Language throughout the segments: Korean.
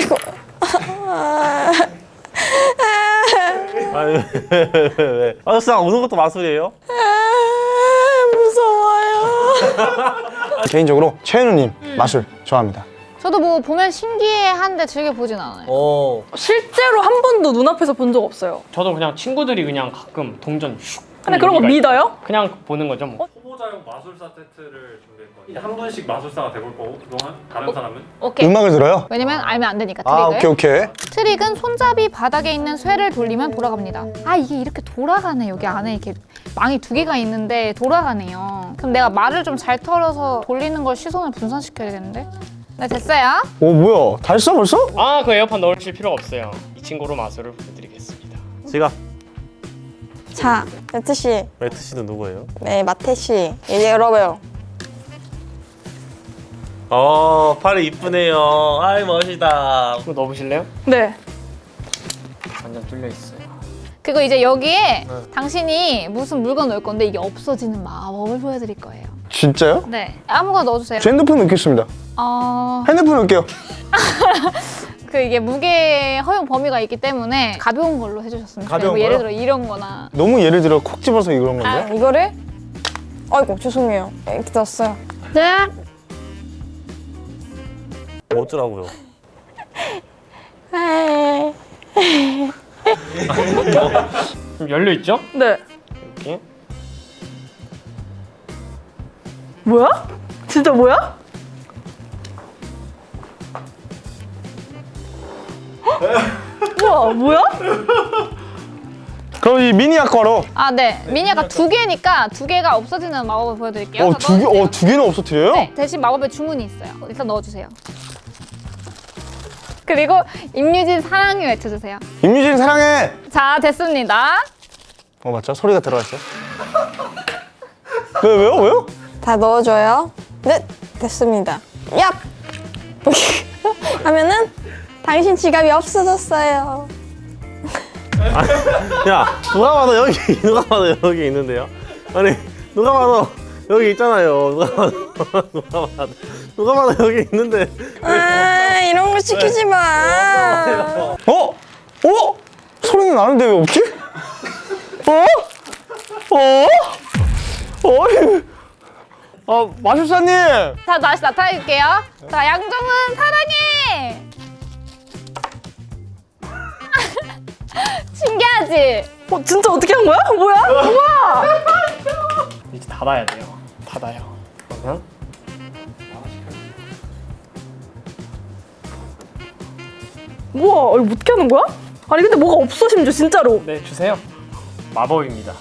왜, 왜, 왜? 아저씨랑 우는 것도 마술이에요? 아, 무서워요. 개인적으로 최현우님 마술 좋아합니다. 저도 뭐 보면 신기해한데 즐겨 보진 않아요. 어 실제로 한 번도 눈앞에서 본 적 없어요. 저도 그냥 친구들이 그냥 가끔 동전 슉 근데 그런 거 믿어요? 그냥 보는 거죠 뭐 초보자용 마술사 세트를 준비했거든요. 한 분씩 마술사가 돼볼 거고 그동안 다른 사람은 오케이. 음악을 들어요? 왜냐면 알면 안 되니까 아 트릭을. 오케이 오케이. 트릭은 손잡이 바닥에 있는 쇠를 돌리면 돌아갑니다. 아 이게 이렇게 돌아가네. 여기 안에 이렇게 망이 두 개가 있는데 돌아가네요. 그럼 내가 말을 좀 잘 털어서 돌리는 걸 시선을 분산시켜야 되는데. 네 됐어요. 오 뭐야 다 했어 벌써? 아그 에어팟 넣으실 필요가 없어요 이 친구로 마술을 보여드리겠습니다 지갑 자, 매트 씨, 매트 씨는 누구예요? 네 마태 씨 이제 열어봐요. 어 팔이 이쁘네요 아이 멋이다 이거 넣어보실래요? 네. 완전 뚫려 있어요 그리고 이제 여기에 당신이 무슨 물건 넣을 건데 이게 없어지는 마법을 보여드릴 거예요. 진짜요? 네 아무거나 넣어주세요. 제 핸드폰 넣겠습니다. 어... 핸드폰 넣을게요. 그 이게 무게 허용 범위가 있기 때문에 가벼운 걸로 해주셨으면 좋겠어요. 가벼운 뭐 예를? 들어 이런 거나 너무 예를 들어 콕 집어서 이런 건데. 아, 이거를 아이고 죄송해요. 이렇게 넣었어요. 네. 뭐 어쩌라고요 에이. 지금 열려 있죠? 네. 이렇게 뭐야? 진짜 뭐야? 우와 뭐야? 그럼 이 미니 아쿠아로. 아, 네. 미니아가 두 개니까 두 개가 없어지는 마법을 보여드릴게요. 자, 어두 개, 넣어주세요. 어두 개는 없어뜨려요? 네, 대신 마법의 주문이 있어요. 일단 넣어주세요. 그리고 임유진 사랑해 외쳐주세요. 임유진 사랑해. 자, 됐습니다. 어 맞죠? 소리가 들어갔어. 왜 왜요 왜요? 다 넣어줘요. 네, 됐습니다. 얍! 하면은 당신 지갑이 없어졌어요. 야 누가 봐도 여기 누가 봐도 여기 있는데요 아니 누가 봐도 여기 있잖아요 누가 봐도 누가 봐도 누가 봐도 여기 있는데 아, 이런 거 시키지 마. 어? 어? 소리는 나는데 왜 없지? 어? 어? 어이. 아 마술사님. 자, 다시 나타낼게요. 자, 양정은 사랑해! 신기하지? 어, 진짜 어떻게 한 거야? 뭐야? 우와! 이제 닫아야 돼요 닫아요 그러면 우와, 이거 어떻게 하는 거야? 아니 근데 뭐가 없어 심지어 진짜로. 네 주세요 마법입니다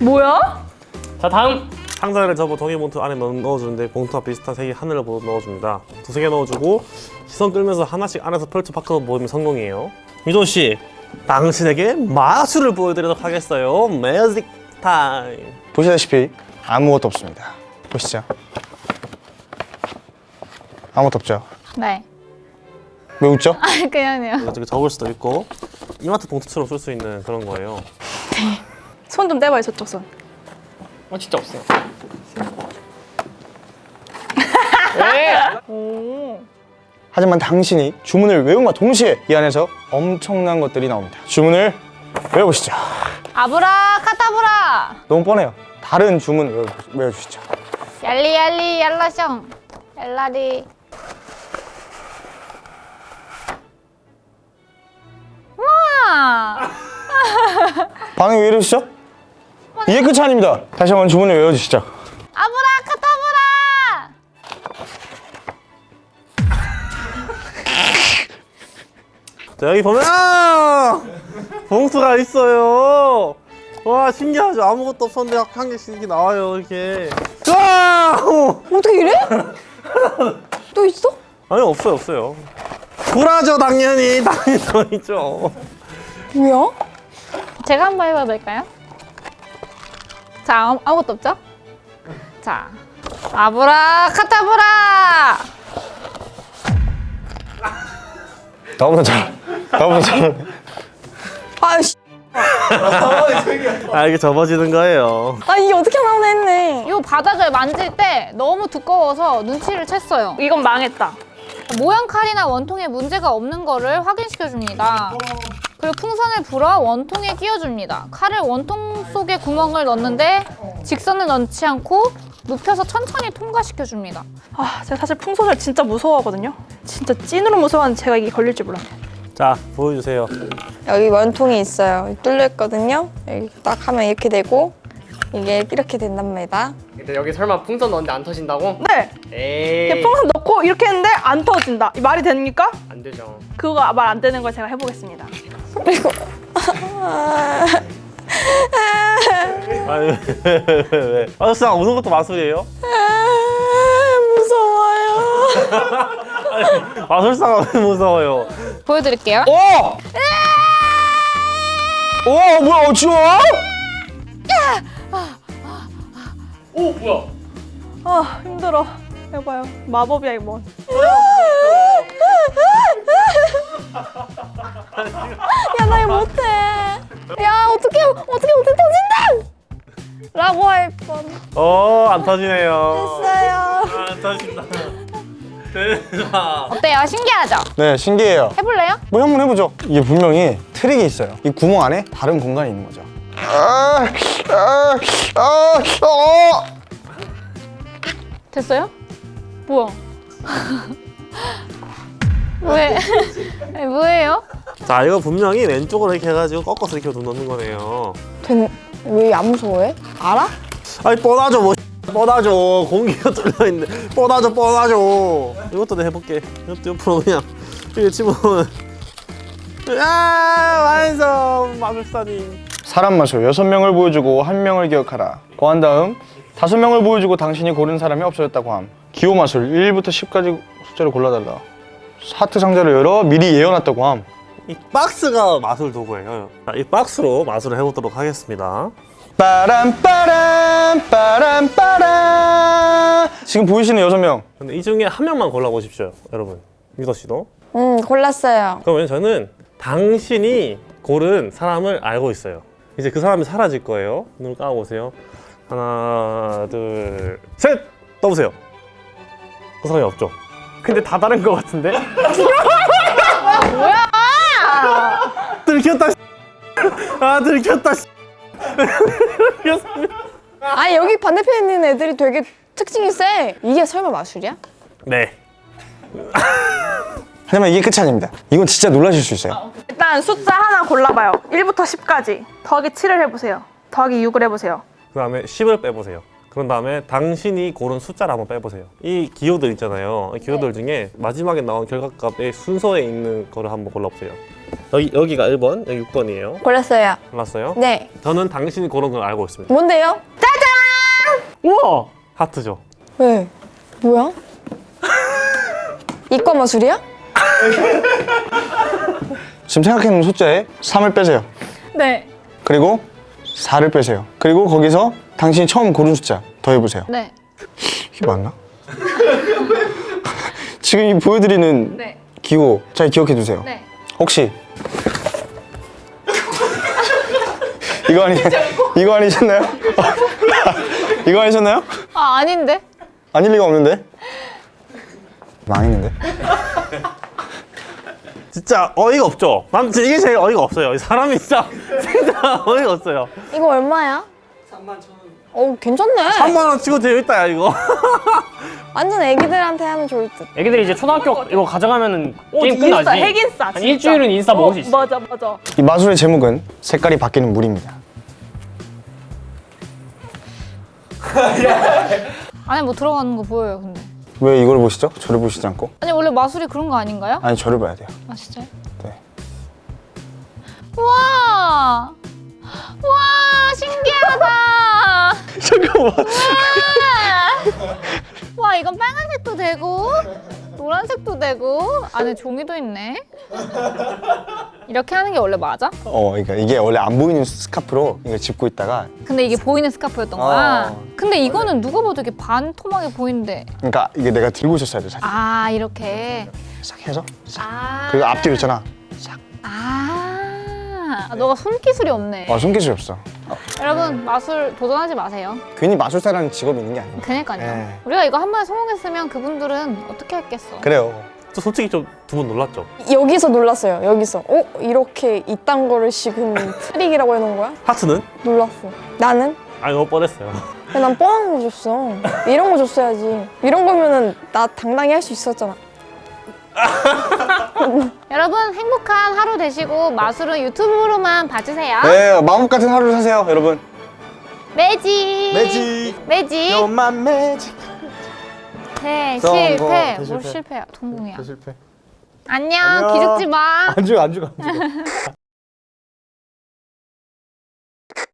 뭐야? 자 다음 상자를 접어 종이 봉투 안에 넣, 넣어주는데 봉투와 비슷한 색이 하늘을 보고 넣어줍니다 두세 개 넣어주고 시선 끌면서 하나씩 안에서 펼쳐 밖으로 모으면 성공이에요 유도 씨 당신에게 마술을 보여드리도록 하겠어요 매직 타임 보시다시피 아무것도 없습니다. 보시죠. 아무것도 없죠. 네. 왜 웃죠? 아, 그냥요. 이렇게 적을 수도 있고 이마트 봉투처럼 쓸 수 있는 그런 거예요 손좀 떼봐요 저쪽 손. 어 진짜 없어요 네 하지만 당신이 주문을 외움과 동시에 이 안에서 엄청난 것들이 나옵니다. 주문을 외워보시죠. 아브라 카타브라! 너무 뻔해요. 다른 주문 외워, 외워주시죠. 얄리얄리 얄라숑 얄라리 와 반응이 왜 이러시죠? 이게 끝이 아닙니다. 다시 한번 주문을 외워주시죠. 자 여기 보면 아! 봉투가 있어요 와 신기하죠 아무것도 없었는데 한 개씩 이렇게 나와요 이렇게 와! 어떻게 이래? 또 있어? 아니 없어요 없어요 불하죠 당연히 당연히 더 있죠 뭐야? 제가 한번 해봐도 될까요? 자 아무, 아무것도 없죠? 자 아브라 카타브라 나보다 잘, 나보다 잘. 아씨, 아 이게 접어지는 거예요 아 이게 어떻게 나오나 했네. 이 바닥을 만질 때 너무 두꺼워서 눈치를 챘어요 이건 망했다 모양 칼이나 원통에 문제가 없는 거를 확인시켜 줍니다. 그리고 풍선을 불어 원통에 끼워줍니다. 칼을 원통 속에 구멍을 넣는데 직선을 넣지 않고 눕혀서 천천히 통과시켜 줍니다. 아 제가 사실 풍선을 진짜 무서워하거든요. 진짜 찐으로 무서워하는 제가 이게 걸릴 줄 몰랐네. 자 보여주세요. 여기 원통이 있어요. 뚫려 있거든요. 여기 딱 하면 이렇게 되고 이게 이렇게 된답니다. 근데 여기 설마 풍선 넣었는데 안 터진다고? 네. 에이 풍선 넣고 이렇게 했는데 안 터진다. 이 말이 됩니까? 안 되죠 그거 말 안 되는 걸 제가 해보겠습니다. 그리고 아니 왜? 왜, 왜? 마술사 우는 것도 마술이에요? 무서워요. 마술사가 왜 무서워요? 보여드릴게요. 오! 오 뭐야 어, 지워? 오 뭐야 아 힘들어. 해봐요. 마법이야 이건. 야, 나 이거 못해. 야, 어떻게 어떻게 어떻게 터진다. 라고 할 뻔. 어 안 터지네요. 했어요. 안 터진다. 대박. 어때요? 신기하죠? 네 신기해요. 해볼래요? 뭐 한번 해보죠. 이게 분명히 트릭이 있어요. 이 구멍 안에 다른 공간이 있는 거죠. 아, 아, 아, 어. 됐어요? 뭐야? 왜? 아니, 뭐예요? 자 이거 분명히 왼쪽으로 이렇게 해가지고 꺾어서 이렇게 넣는 거네요. 왜안 무서워해? 알아? 아니 뻗어줘 뭐 뻗어줘. 공기가 뚫려 있는데. 뻗어줘 뻗어줘. 이것도 내가 해볼게. 이것도 옆으로 그냥. 이렇게 집어넣으면 아 완성 마술사님. 사람 마술. 여섯 명을 보여주고 한 명을 기억하라. 고한 다음 다섯 명을 보여주고 당신이 고른 사람이 없어졌다고 함. 기호 마술 1부터 10까지 숫자를 골라달라. 하트 상자를 열어 미리 예언했다고 함. 이 박스가 마술 도구예요. 자, 이 박스로 마술을 해보도록 하겠습니다 빠람 빠람 빠람 빠람 지금 보이시는 여섯 명 근데 이 중에 한 명만 골라보십시오 여러분 미더 씨도 응, 골랐어요. 그러면 저는 당신이 고른 사람을 알고 있어요. 이제 그 사람이 사라질 거예요. 눈을 감아보세요. 하나, 둘, 셋! 떠보세요. 그 사람이 없죠? 근데 다 다른 거 같은데? 들켰다, 아, 들켰다, 아니, 여기 반대편에 있는 애들이 되게 특징이 세. 이게 설마 마술이야? 네. 하지만 이게 끝이 아닙니다 이건 진짜 놀라실 수 있어요 일단 숫자 하나 골라봐요. 1부터 10까지. 더하기 7을 해보세요. 더하기 6을 해보세요. 그 다음에 10을 빼보세요. 그런 다음에 당신이 고른 숫자를 한번 빼보세요. 이 기호들 있잖아요. 이 기호들 중에 마지막에 나온 결과값의 순서에 있는 거를 한번 골라보세요. 여기, 여기가 1번, 여기 6번이에요. 골랐어요. 골랐어요? 네. 저는 당신이 고른 걸 알고 있습니다. 뭔데요? 우와! 하트죠. 왜? 뭐야? 이과 마술이야? 지금 생각해놓은 숫자에 3을 빼세요 네. 그리고 4를 빼세요 그리고 거기서 당신이 처음 고른 숫자 더해보세요 네. 이게 맞나? 지금 이 보여드리는 네. 기호 잘 기억해 두세요 네. 혹시 이거 아니 이거 아니셨나요? 이거 아니셨나요? 아, 아닌데? 아닐 리가 없는데 망했는데 진짜 어이가 없죠? 난 이게 제일 어이가 없어요. 이 사람이 진짜 진짜 어이가 없어요. 이거 얼마야? 3만 천 원. 어, 괜찮네. 3만 원 치고 되어 있다 야 이거. 완전 애기들한테 하면 좋을 듯. 애기들이 이제 초등학교 이거 가져가면은 게임 인싸, 끝나지 핵인싸. 한. 일주일은 인싸 먹을 수 어, 있어 맞아, 맞아. 이 마술의 제목은 색깔이 바뀌는 물입니다 안에 뭐 들어가는 거 보여요, 근데. 왜 이걸 보시죠? 저를 보시지 않고 아니, 원래 마술이 그런 거 아닌가요? 아니 저를 봐야 돼요 아, 진짜요? 네. 와! 와, 신기하다! 잠깐만 와! 와, 이건 빨간색도 되고, 노란색도 되고, 안에 종이도 있네. 이렇게 하는 게 원래 맞아? 어 그러니까 이게 원래 안 보이는 스카프로 이걸 짚고 있다가 근데 이게 보이는 스카프였던 거야? 어. 근데 이거는 누가 봐도 이렇게 반 토막이 보이는데. 그러니까 이게 내가 들고 있었어야 돼 살짝 아, 이렇게. 싹 해서 싹 아. 그리고 앞뒤로 있잖아 아, 너가 손기술이 없네. 아 손기술이 없어 여러분, 마술 도전하지 마세요. 괜히 마술사라는 직업이 있는 게 아니야 그니까요. 네. 우리가 이거 한 번에 성공했으면 그분들은 어떻게 했겠어? 그래요 저 솔직히 좀 두 분 놀랐죠? 여기서 놀랐어요. 여기서. 어? 이렇게 이딴 거를 지금 트릭이라고 해놓은 거야? 하트는? 놀랐어. 나는? 아니 너무 뻔했어요. 야, 난 뻔한 거 줬어. 이런 거 줬어야지. 이런 거면은 나 당당히 할 수 있었잖아. 여러분 행복한 하루 되시고 마술은 유튜브로만 봐주세요. 네, 마법 같은 하루를 사세요, 여러분. 매직. 매직. 매직. 요만 매직. 대 성공. 실패. 뭘. 실패야? 동공이야. 안녕. 안녕. 기죽지 마. 안 죽어, 안 죽어, 안 죽어.